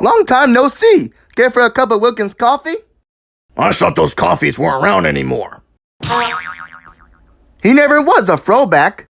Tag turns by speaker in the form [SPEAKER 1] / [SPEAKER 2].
[SPEAKER 1] Long time no see. Care for a cup of Wilkins coffee?
[SPEAKER 2] I thought those coffees weren't around anymore.
[SPEAKER 1] He never was a throwback.